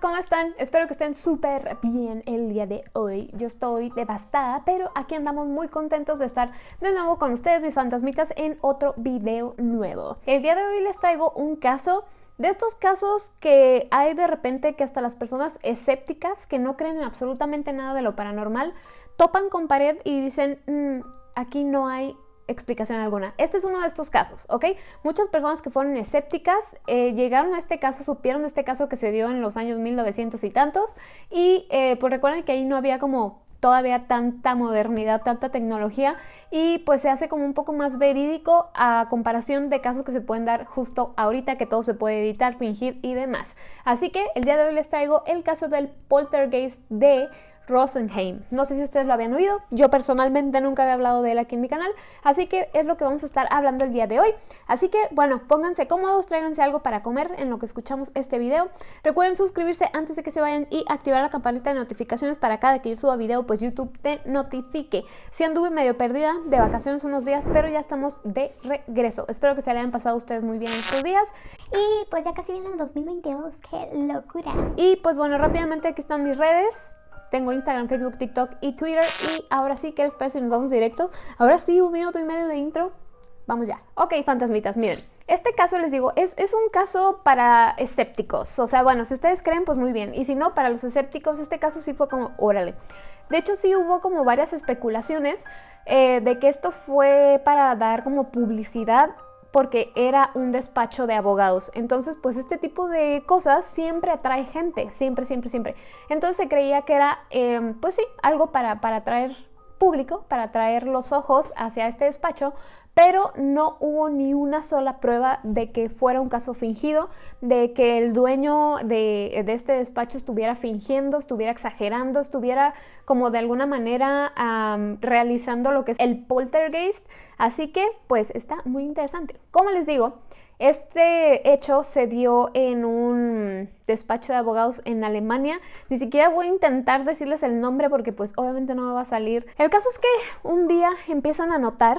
¿cómo están? Espero que estén súper bien el día de hoy. Yo estoy devastada, pero aquí andamos muy contentos de estar de nuevo con ustedes, mis fantasmitas, en otro video nuevo. El día de hoy les traigo un caso de estos casos que hay de repente que hasta las personas escépticas, que no creen en absolutamente nada de lo paranormal, topan con pared y dicen, mm, aquí no hay explicación alguna. Este es uno de estos casos, ¿ok? Muchas personas que fueron escépticas eh, llegaron a este caso, supieron de este caso que se dio en los años 1900 y tantos y eh, pues recuerden que ahí no había como todavía tanta modernidad, tanta tecnología y pues se hace como un poco más verídico a comparación de casos que se pueden dar justo ahorita que todo se puede editar, fingir y demás. Así que el día de hoy les traigo el caso del poltergeist de Rosenheim. No sé si ustedes lo habían oído, yo personalmente nunca había hablado de él aquí en mi canal, así que es lo que vamos a estar hablando el día de hoy. Así que, bueno, pónganse cómodos, tráiganse algo para comer en lo que escuchamos este video. Recuerden suscribirse antes de que se vayan y activar la campanita de notificaciones para cada que yo suba video, pues YouTube te notifique. Si anduve medio perdida de vacaciones unos días, pero ya estamos de regreso. Espero que se le hayan pasado a ustedes muy bien estos días. Y pues ya casi viene el 2022, qué locura. Y pues bueno, rápidamente aquí están mis redes. Tengo Instagram, Facebook, TikTok y Twitter. Y ahora sí, ¿qué les parece nos vamos directos? Ahora sí, un minuto y medio de intro. Vamos ya. Ok, fantasmitas, miren. Este caso, les digo, es, es, un caso para escépticos. O sea, bueno, si ustedes creen, pues muy bien. Y si no, para los escépticos, este caso sí fue como, órale. De hecho, sí hubo como varias especulaciones eh, de que esto fue para dar como publicidad porque era un despacho de abogados. Entonces, pues este tipo de cosas siempre atrae gente, siempre, siempre, siempre. Entonces se creía que era, em, pues sí, algo para, para atraer público, para atraer los ojos hacia este despacho, pero no hubo ni una sola prueba de que fuera un caso fingido, de que el dueño de, este despacho estuviera fingiendo, estuviera exagerando, estuviera como de alguna manera realizando lo que es el poltergeist. Así que pues está muy interesante. Como les digo, este hecho se dio en un despacho de abogados en Alemania. Ni siquiera voy a intentar decirles el nombre porque pues obviamente no me va a salir. El caso es que un día empiezan a notar,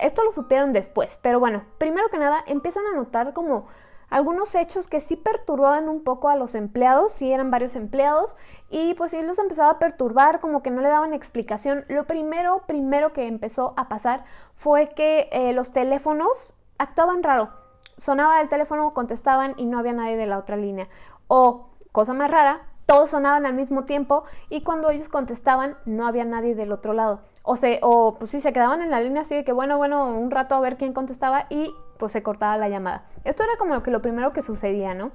esto lo supieron después, pero bueno, primero que nada empiezan a notar como algunos hechos que sí perturbaban un poco a los empleados, sí eran varios empleados, y pues sí los empezaba a perturbar, como que no le daban explicación. Lo primero, primero que empezó a pasar fue que eh, los teléfonos actuaban raro sonaba el teléfono, contestaban y no había nadie de la otra línea. O, cosa más rara, todos sonaban al mismo tiempo y cuando ellos contestaban no había nadie del otro lado. O, se, o pues sí, se quedaban en la línea así de que bueno, bueno, un rato a ver quién contestaba y pues se cortaba la llamada. Esto era como lo, que, lo primero que sucedía, ¿no?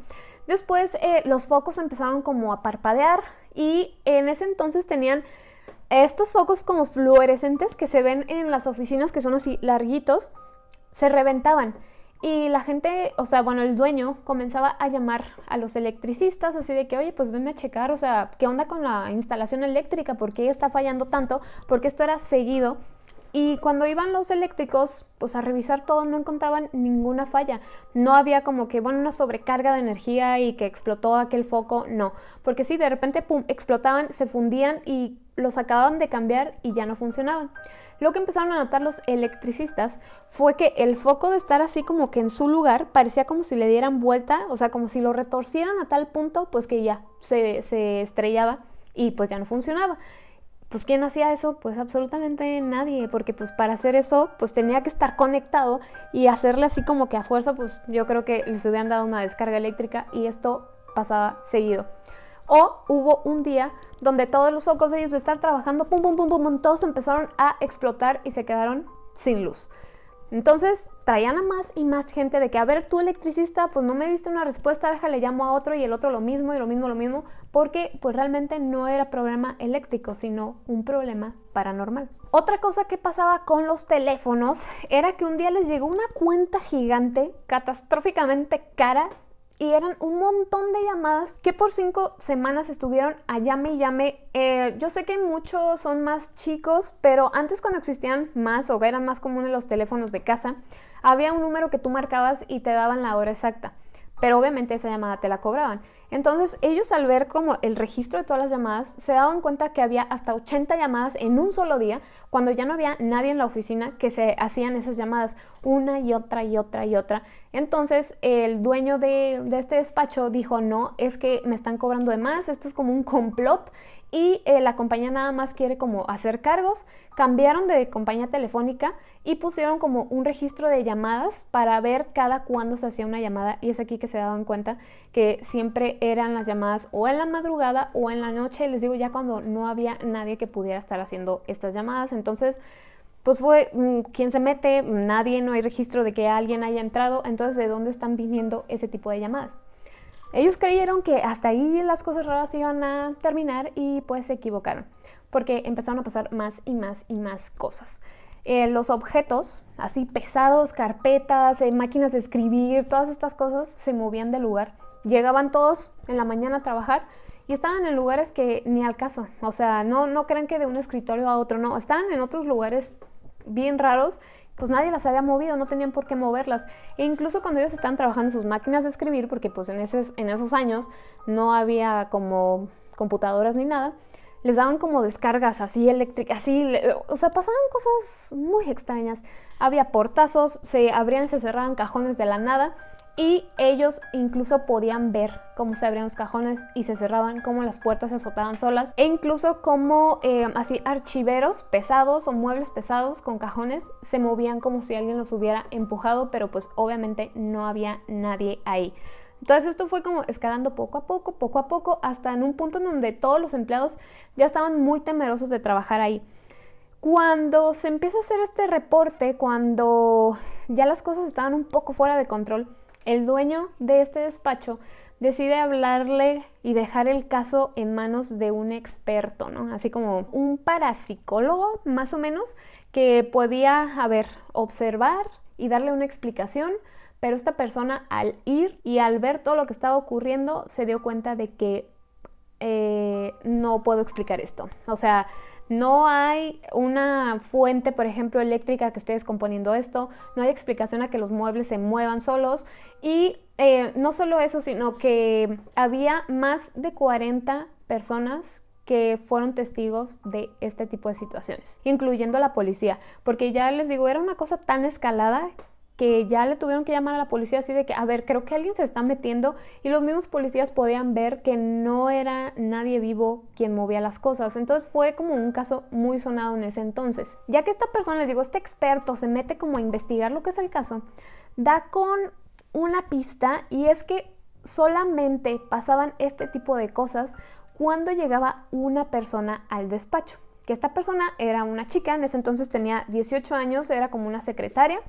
Después eh, los focos empezaron como a parpadear y en ese entonces tenían estos focos como fluorescentes que se ven en las oficinas que son así larguitos, se reventaban. Y la gente, o sea, bueno, el dueño comenzaba a llamar a los electricistas así de que, oye, pues venme a checar, o sea, ¿qué onda con la instalación eléctrica? ¿Por qué está fallando tanto? Porque esto era seguido. Y cuando iban los eléctricos, pues a revisar todo, no encontraban ninguna falla. No había como que, bueno, una sobrecarga de energía y que explotó aquel foco, no. Porque sí, de repente, pum, explotaban, se fundían y los acababan de cambiar y ya no funcionaban. Lo que empezaron a notar los electricistas fue que el foco de estar así como que en su lugar parecía como si le dieran vuelta, o sea, como si lo retorcieran a tal punto, pues que ya se, se estrellaba y pues ya no funcionaba. Pues ¿quién hacía eso? Pues absolutamente nadie, porque pues para hacer eso pues tenía que estar conectado y hacerle así como que a fuerza pues yo creo que les hubieran dado una descarga eléctrica y esto pasaba seguido. O hubo un día donde todos los focos de ellos de estar trabajando, pum, pum, pum, pum, todos empezaron a explotar y se quedaron sin luz. Entonces traían a más y más gente de que, a ver, tú electricista, pues no me diste una respuesta, déjale llamo a otro y el otro lo mismo y lo mismo, lo mismo, porque pues realmente no era problema eléctrico, sino un problema paranormal. Otra cosa que pasaba con los teléfonos era que un día les llegó una cuenta gigante, catastróficamente cara, y eran un montón de llamadas que por cinco semanas estuvieron a llame y llame. Eh, yo sé que muchos son más chicos, pero antes cuando existían más o eran más comunes los teléfonos de casa, había un número que tú marcabas y te daban la hora exacta. Pero obviamente esa llamada te la cobraban. Entonces ellos al ver como el registro de todas las llamadas se daban cuenta que había hasta 80 llamadas en un solo día cuando ya no había nadie en la oficina que se hacían esas llamadas una y otra y otra y otra. Entonces el dueño de, este despacho dijo no, es que me están cobrando de más, esto es como un complot y eh, la compañía nada más quiere como hacer cargos, cambiaron de compañía telefónica y pusieron como un registro de llamadas para ver cada cuándo se hacía una llamada y es aquí que se daban cuenta que siempre eran las llamadas o en la madrugada o en la noche, les digo ya cuando no había nadie que pudiera estar haciendo estas llamadas, entonces pues fue mm, quien se mete, nadie, no hay registro de que alguien haya entrado, entonces ¿de dónde están viniendo ese tipo de llamadas? Ellos creyeron que hasta ahí las cosas raras iban a terminar y pues se equivocaron, porque empezaron a pasar más y más y más cosas. Eh, los objetos, así pesados, carpetas, eh, máquinas de escribir, todas estas cosas se movían de lugar. Llegaban todos en la mañana a trabajar y estaban en lugares que ni al caso. O sea, no, no crean que de un escritorio a otro, no, estaban en otros lugares bien raros pues nadie las había movido, no tenían por qué moverlas. E incluso cuando ellos estaban trabajando en sus máquinas de escribir, porque pues en, en esos años no había como computadoras ni nada, les daban como descargas así eléctricas, así, o sea, pasaban cosas muy extrañas. Había portazos, se abrían y se cerraban cajones de la nada y ellos incluso podían ver cómo se abrían los cajones y se cerraban, cómo las puertas se azotaban solas e incluso cómo eh, así archiveros pesados o muebles pesados con cajones se movían como si alguien los hubiera empujado, pero pues obviamente no había nadie ahí. Entonces esto fue como escalando poco a poco, poco a poco, hasta en un punto en donde todos los empleados ya estaban muy temerosos de trabajar ahí. Cuando se empieza a hacer este reporte, cuando ya las cosas estaban un poco fuera de control, el dueño de este despacho decide hablarle y dejar el caso en manos de un experto, ¿no? Así como un parapsicólogo, más o menos, que podía, a observar y darle una explicación, pero esta persona al ir y al ver todo lo que estaba ocurriendo se dio cuenta de que eh, no puedo explicar esto. O sea, no hay una fuente, por ejemplo, eléctrica que esté descomponiendo esto, no hay explicación a que los muebles se muevan solos. Y eh, no solo eso, sino que había más de 40 personas que fueron testigos de este tipo de situaciones, incluyendo la policía, porque ya les digo, era una cosa tan escalada que ya le tuvieron que llamar a la policía así de que, a ver, creo que alguien se está metiendo y los mismos policías podían ver que no era nadie vivo quien movía las cosas. Entonces fue como un caso muy sonado en ese entonces. Ya que esta persona, les digo, este experto se mete como a investigar lo que es el caso, da con una pista y es que solamente pasaban este tipo de cosas cuando llegaba una persona al despacho. Que esta persona era una chica, en ese entonces tenía 18 años, era como una secretaria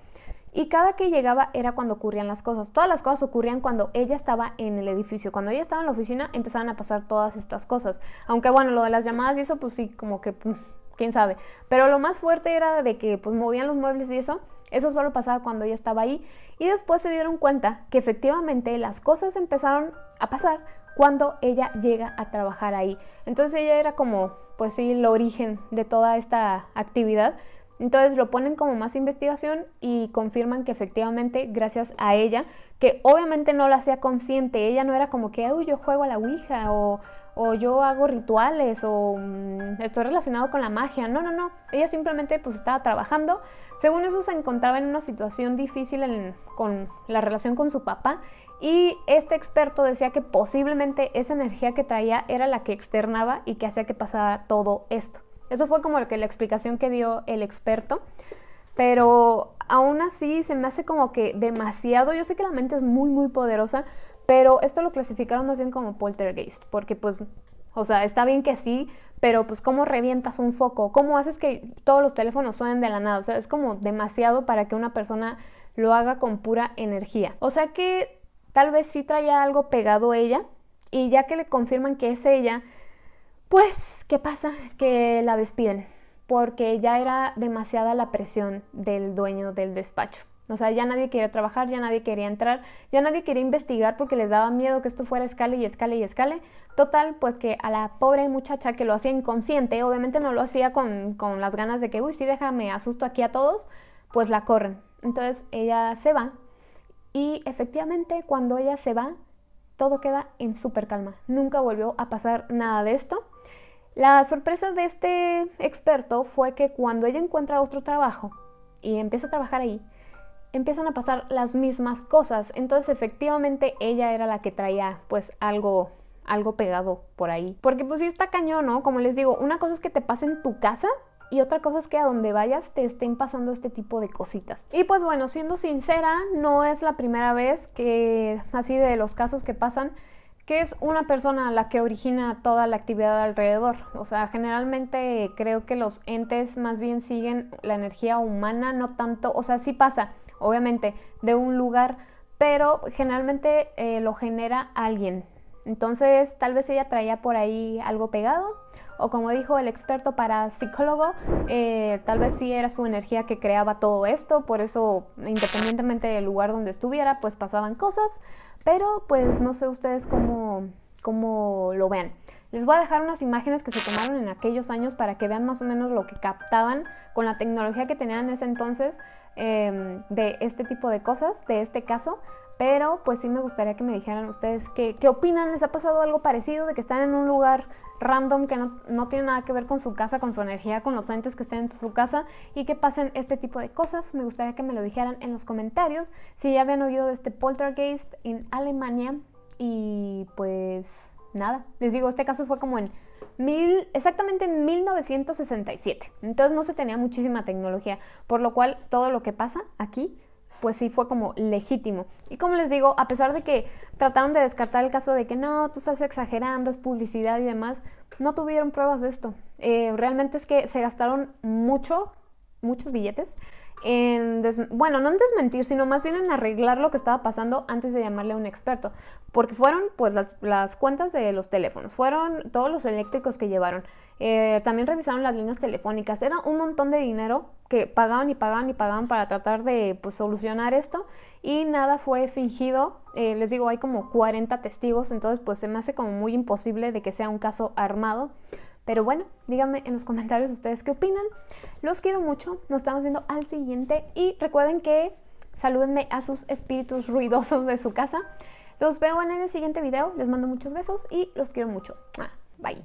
y cada que llegaba era cuando ocurrían las cosas. Todas las cosas ocurrían cuando ella estaba en el edificio. Cuando ella estaba en la oficina empezaban a pasar todas estas cosas. Aunque bueno, lo de las llamadas y eso, pues sí, como que, mm, quién sabe. Pero lo más fuerte era de que pues movían los muebles y eso. Eso solo pasaba cuando ella estaba ahí. Y después se dieron cuenta que efectivamente las cosas empezaron a pasar cuando ella llega a trabajar ahí. Entonces ella era como, pues sí, el origen de toda esta actividad. Entonces lo ponen como más investigación y confirman que efectivamente gracias a ella, que obviamente no lo hacía consciente, ella no era como que, uy, yo juego a la Ouija o, yo hago rituales o mm, estoy relacionado con la magia, no, no, no, ella simplemente pues estaba trabajando, según eso se encontraba en una situación difícil con la relación con su papá y este experto decía que posiblemente esa energía que traía era la que externaba y que hacía que pasara todo esto. Eso fue como que la explicación que dio el experto. Pero aún así se me hace como que demasiado. Yo sé que la mente es muy, muy poderosa, pero esto lo clasificaron más bien como poltergeist, porque pues, o sea, está bien que sí, pero pues cómo revientas un foco, cómo haces que todos los teléfonos suenen de la nada, o sea, es como demasiado para que una persona lo haga con pura energía. O sea que tal vez sí traía algo pegado ella y ya que le confirman que es ella, pues, ¿qué pasa? Que la despiden porque ya era demasiada la presión del dueño del despacho. O sea, ya nadie quería trabajar, ya nadie quería entrar, ya nadie quería investigar porque les daba miedo que esto fuera escale y escale y escale. Total, pues que a la pobre muchacha que lo hacía inconsciente, obviamente no lo hacía con, con las ganas de que, uy, sí, déjame, asusto aquí a todos, pues la corren. Entonces ella se va y efectivamente cuando ella se va, todo queda en súper calma. Nunca volvió a pasar nada de esto. La sorpresa de este experto fue que cuando ella encuentra otro trabajo y empieza a trabajar ahí, empiezan a pasar las mismas cosas. Entonces efectivamente ella era la que traía pues algo algo pegado por ahí. Porque pues está cañón, ¿no? Como les digo, una cosa es que te pase en tu casa y otra cosa es que a donde vayas te estén pasando este tipo de cositas. Y pues bueno, siendo sincera, no es la primera vez que así de los casos que pasan que es una persona la que origina toda la actividad alrededor. O sea, generalmente creo que los entes más bien siguen la energía humana, no tanto, o sea, sí pasa, obviamente, de un lugar, pero generalmente eh, lo genera alguien. Entonces, tal vez ella traía por ahí algo pegado, o como dijo el experto para psicólogo, eh, tal vez sí era su energía que creaba todo esto, por eso, independientemente del lugar donde estuviera, pues pasaban cosas, pero pues no sé ustedes cómo, cómo lo vean. Les voy a dejar unas imágenes que se tomaron en aquellos años para que vean más o menos lo que captaban con la tecnología que tenían en ese entonces em, de este tipo de cosas, de este caso. Pero pues sí me gustaría que me dijeran ustedes qué, qué opinan. ¿Les ha pasado algo parecido de que están en un lugar random que no, no, tiene nada que ver con su casa, con su energía, con los entes que estén en su casa y que pasen este tipo de cosas? Me gustaría que me lo dijeran en los comentarios. Si ya habían oído de este poltergeist en Alemania y pues nada. Les digo, este caso fue como en mil, exactamente en 1967. Entonces no se tenía muchísima tecnología, por lo cual todo lo que pasa aquí pues sí fue como legítimo. Y como les digo, a pesar de que trataron de descartar el caso de que no, tú estás exagerando, es publicidad y demás, no tuvieron pruebas de esto. Eh, realmente es que se gastaron mucho, muchos billetes en, bueno, no en desmentir, sino más bien en arreglar lo que estaba pasando antes de llamarle a un experto, porque fueron pues las, cuentas de los teléfonos, fueron todos los eléctricos que llevaron, eh, también revisaron las líneas telefónicas, era un montón de dinero que pagaban y pagaban y pagaban para tratar de pues, solucionar esto. Y nada fue fingido, eh, les digo, hay como 40 testigos, entonces pues se me hace como muy imposible de que sea un caso armado. Pero bueno, díganme en los comentarios ustedes qué opinan. Los quiero mucho. Nos estamos viendo al siguiente. Y recuerden que salúdenme a sus espíritus ruidosos de su casa. Los veo en el siguiente video. Les mando muchos besos y los quiero mucho. Bye.